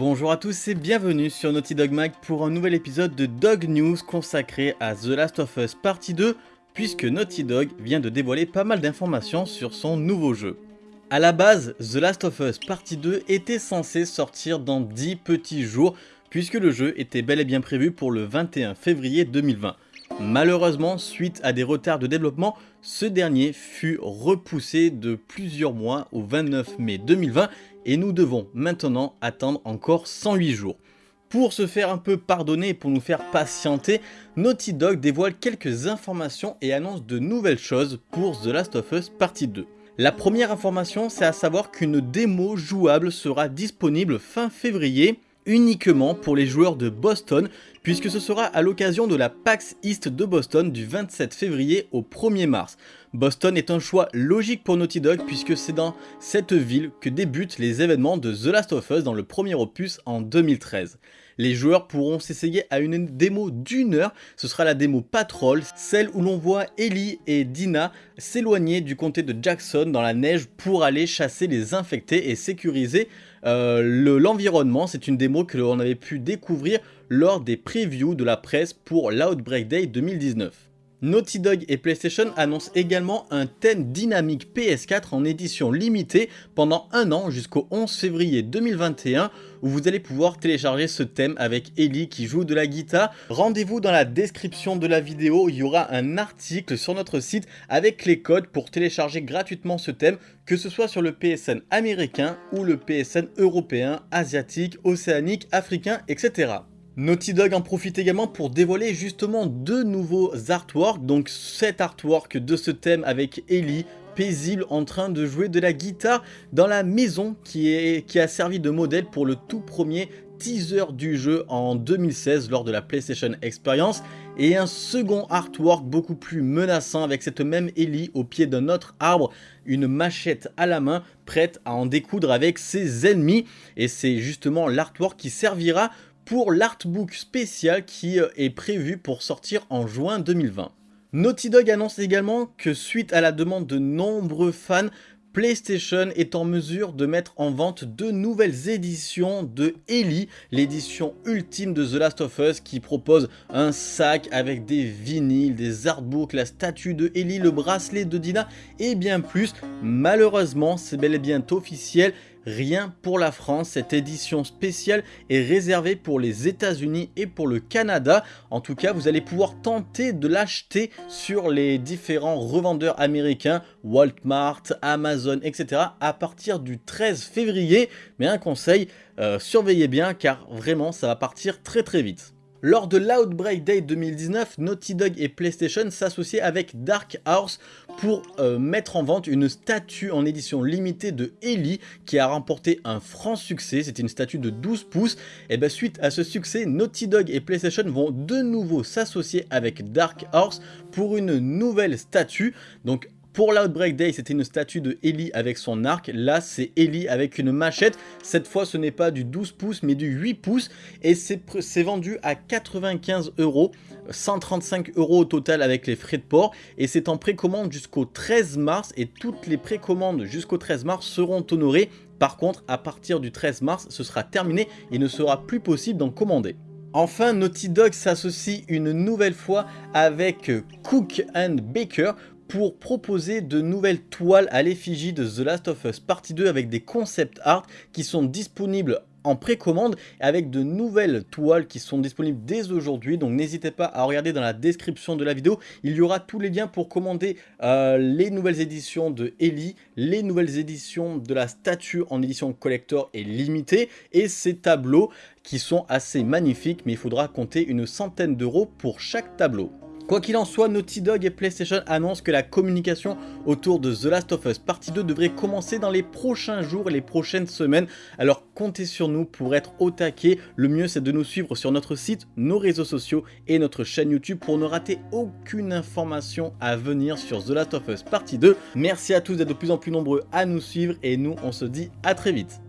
Bonjour à tous et bienvenue sur Naughty Dog Mag pour un nouvel épisode de Dog News consacré à The Last of Us Partie 2 puisque Naughty Dog vient de dévoiler pas mal d'informations sur son nouveau jeu. A la base, The Last of Us Partie 2 était censé sortir dans 10 petits jours puisque le jeu était bel et bien prévu pour le 21 février 2020. Malheureusement, suite à des retards de développement, ce dernier fut repoussé de plusieurs mois au 29 mai 2020 et nous devons maintenant attendre encore 108 jours. Pour se faire un peu pardonner et pour nous faire patienter, Naughty Dog dévoile quelques informations et annonce de nouvelles choses pour The Last of Us Partie 2. La première information, c'est à savoir qu'une démo jouable sera disponible fin février uniquement pour les joueurs de Boston puisque ce sera à l'occasion de la PAX East de Boston du 27 février au 1er mars. Boston est un choix logique pour Naughty Dog puisque c'est dans cette ville que débutent les événements de The Last of Us dans le premier opus en 2013. Les joueurs pourront s'essayer à une démo d'une heure, ce sera la démo Patrol, celle où l'on voit Ellie et Dina s'éloigner du comté de Jackson dans la neige pour aller chasser les infectés et sécuriser euh, l'environnement. C'est une démo que l'on avait pu découvrir lors des previews de la presse pour l'Outbreak Day 2019. Naughty Dog et PlayStation annoncent également un thème dynamique PS4 en édition limitée pendant un an jusqu'au 11 février 2021 où vous allez pouvoir télécharger ce thème avec Ellie qui joue de la guitare. Rendez-vous dans la description de la vidéo, il y aura un article sur notre site avec les codes pour télécharger gratuitement ce thème que ce soit sur le PSN américain ou le PSN européen, asiatique, océanique, africain, etc. Naughty Dog en profite également pour dévoiler justement deux nouveaux artworks, donc cet artwork de ce thème avec Ellie, paisible en train de jouer de la guitare dans la maison qui, a servi de modèle pour le tout premier teaser du jeu en 2016 lors de la PlayStation Experience. Et un second artwork beaucoup plus menaçant avec cette même Ellie au pied d'un autre arbre, une machette à la main prête à en découdre avec ses ennemis. Et c'est justement l'artwork qui servira pour l'artbook spécial qui euh, est prévu pour sortir en juin 2020. Naughty Dog annonce également que suite à la demande de nombreux fans, PlayStation est en mesure de mettre en vente deux nouvelles éditions de Ellie, l'édition ultime de The Last of Us qui propose un sac avec des vinyles, des artbooks, la statue de Ellie, le bracelet de Dina et bien plus. Malheureusement, c'est bel et bien officiel, rien pour la France. Cette édition spéciale est réservée pour les états unis et pour le Canada. En tout cas, vous allez pouvoir tenter de l'acheter sur les différents revendeurs américains, Walmart, Amazon, etc. à partir du 13 février. Mais un conseil, euh, surveillez bien car vraiment ça va partir très très vite. Lors de l'Outbreak Day 2019, Naughty Dog et PlayStation s'associaient avec Dark Horse pour euh, mettre en vente une statue en édition limitée de Ellie qui a remporté un franc succès, c'était une statue de 12 pouces. Et bien suite à ce succès, Naughty Dog et PlayStation vont de nouveau s'associer avec Dark Horse pour une nouvelle statue. Donc pour l'Outbreak Day, c'était une statue de Ellie avec son arc. Là, c'est Ellie avec une machette. Cette fois, ce n'est pas du 12 pouces, mais du 8 pouces. Et c'est vendu à 95 euros. 135 euros au total avec les frais de port. Et c'est en précommande jusqu'au 13 mars. Et toutes les précommandes jusqu'au 13 mars seront honorées. Par contre, à partir du 13 mars, ce sera terminé et ne sera plus possible d'en commander. Enfin, Naughty Dog s'associe une nouvelle fois avec Cook and Baker pour proposer de nouvelles toiles à l'effigie de The Last of Us Partie 2 avec des concept art qui sont disponibles en précommande avec de nouvelles toiles qui sont disponibles dès aujourd'hui. Donc n'hésitez pas à regarder dans la description de la vidéo. Il y aura tous les liens pour commander euh, les nouvelles éditions de Ellie les nouvelles éditions de la statue en édition collector et limitée et ces tableaux qui sont assez magnifiques mais il faudra compter une centaine d'euros pour chaque tableau Quoi qu'il en soit, Naughty Dog et PlayStation annoncent que la communication autour de The Last of Us Partie 2 devrait commencer dans les prochains jours et les prochaines semaines. Alors comptez sur nous pour être au taquet. Le mieux c'est de nous suivre sur notre site, nos réseaux sociaux et notre chaîne YouTube pour ne rater aucune information à venir sur The Last of Us Partie 2. Merci à tous d'être de plus en plus nombreux à nous suivre et nous on se dit à très vite.